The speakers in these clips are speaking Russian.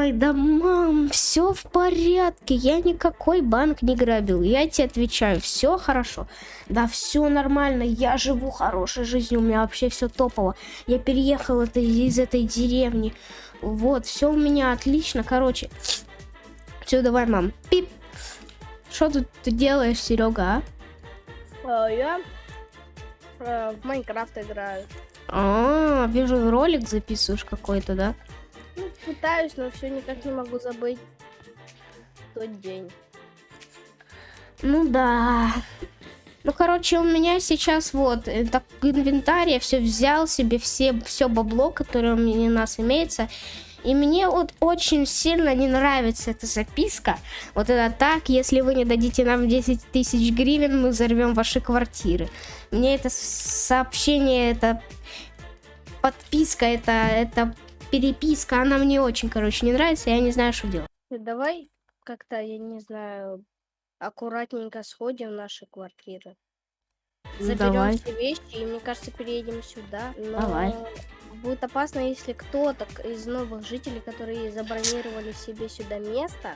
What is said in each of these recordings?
Ой, да мам, все в порядке. Я никакой банк не грабил. Я тебе отвечаю, все хорошо. Да, все нормально. Я живу хорошей жизнью. У меня вообще все топово. Я переехал это, из этой деревни. Вот, все у меня отлично. Короче, все, давай, мам. Пип. Что тут ты делаешь, Серега, а? А, я э, в Майнкрафт играю. А, вижу, ролик записываешь какой-то, да? Пытаюсь, но все никак не могу забыть тот день. Ну да. Ну, короче, у меня сейчас вот э, так, инвентарь, я все взял себе, все, все бабло, которое у меня у нас имеется. И мне вот очень сильно не нравится эта записка. Вот это так, если вы не дадите нам 10 тысяч гривен, мы взорвем ваши квартиры. Мне это сообщение, это подписка, это, это переписка, она мне очень, короче, не нравится, я не знаю, что делать. Давай как-то, я не знаю, аккуратненько сходим в наши квартиры. Ну, Заберем давай. все вещи и, мне кажется, переедем сюда. Но Давай. будет опасно, если кто-то из новых жителей, которые забронировали себе сюда место,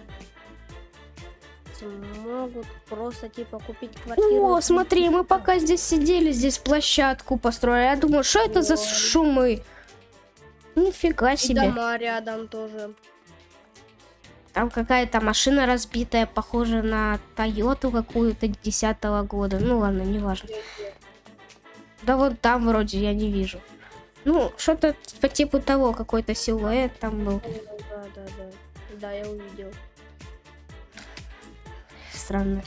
смогут просто типа купить квартиру. О, смотри, мы пока здесь сидели, здесь площадку построили. Я думаю, что это за шумы? Нифига там. И себе. дома рядом тоже. Там какая-то машина разбитая, похожа на Тойоту какую-то десятого года. Ну ладно, неважно. Да вот там вроде я не вижу. Ну, что-то по типу того, какой-то силуэт там был. Да, да, да. Да, я увидел. Странно.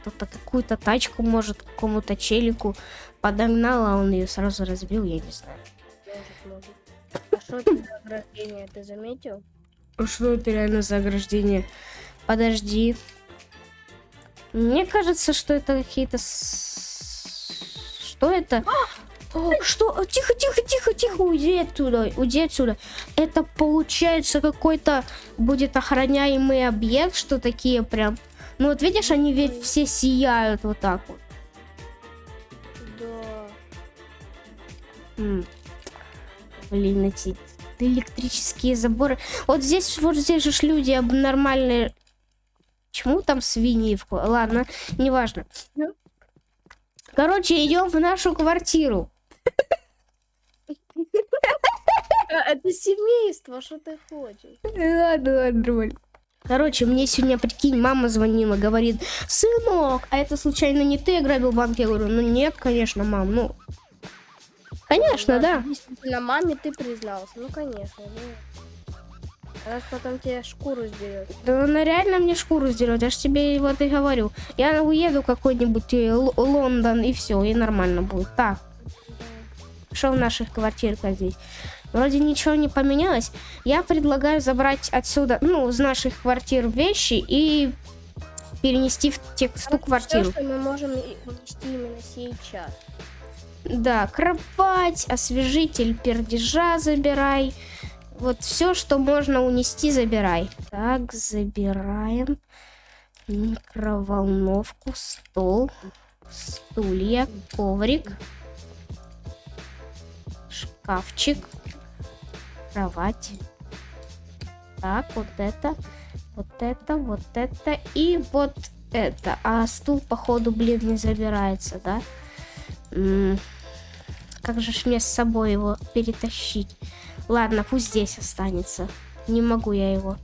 Кто-то какую-то тачку, может, какому-то челику подогнал, а он ее сразу разбил, я не знаю. А что это за ограждение, ты заметил? А Что это реально за ограждение? Подожди. Мне кажется, что это какие-то... Что это? О, Что? О, Тихо, тихо, тихо, тихо, уйди оттуда, уйди отсюда. Это получается какой-то будет охраняемый объект, что такие прям... Ну вот видишь, они ведь все сияют вот так вот. Да. М. Блин, эти электрические заборы. Вот здесь, вот здесь же люди об- нормальные. Почему там свиньи? в Ладно, неважно. Короче, идем в нашу квартиру. А, Это семейство, что ты хочешь? Ладно, ладно. Короче, мне сегодня, прикинь, мама звонила, говорит, сынок, а это случайно не ты ограбил банк? Я говорю, ну нет, конечно, мам, ну... Конечно, да. Действительно, маме ты признался. Ну, конечно. Ну. Она ж потом тебе шкуру сдерет. Да она реально мне шкуру сдерет, я ж тебе вот и говорю. Я уеду какой-нибудь э, Лондон и все, и нормально будет. Так, что в наших квартирках здесь? Вроде ничего не поменялось. Я предлагаю забрать отсюда, ну, из наших квартир вещи и перенести в, те, в ту квартиру. Все, что мы можем унести именно сейчас. Да, кровать, освежитель пердежа забирай. Вот все, что можно унести, забирай. Так, забираем. Микроволновку, стол, стулья, коврик, шкафчик, кровать. Так, вот это, вот это, вот это и вот это. А стул, походу, блин, не забирается, да? М, Как же ж мне с собой его перетащить? Ладно, пусть здесь останется. Не могу я его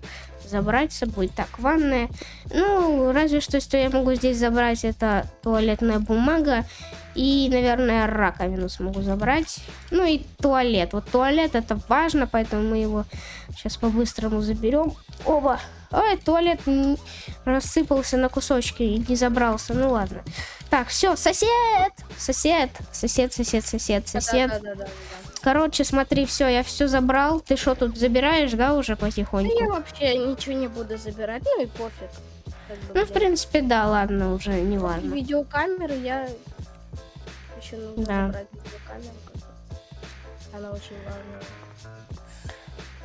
забрать с собой. Так, ванная. Ну, разве что, что я могу здесь забрать, это туалетная бумага. И, наверное, раковину смогу забрать. Ну и туалет. Вот туалет это важно, поэтому мы его сейчас по-быстрому заберем. Оба. Ой, туалет рассыпался на кусочки и не забрался. Ну ладно. Так, все, сосед! Сосед, сосед, сосед, сосед, сосед. Да, да, да, да, да. Короче, смотри, все, я все забрал. Ты что тут забираешь, да, уже потихоньку? я вообще ничего не буду забирать, ну и пофиг. как бы, Ну, в принципе, да, ладно, уже не важно. Видеокамеры я еще нужно Да. забрать видеокамеру. как-то. Она очень важная.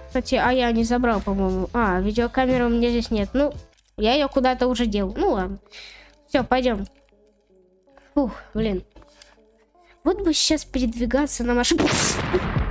Кстати, а я не забрал, по-моему. А, видеокамеры у меня здесь нет. Ну, я ее куда-то уже делал. Ну ладно. Все, пойдем. Фух, блин. Вот бы сейчас передвигаться на машине.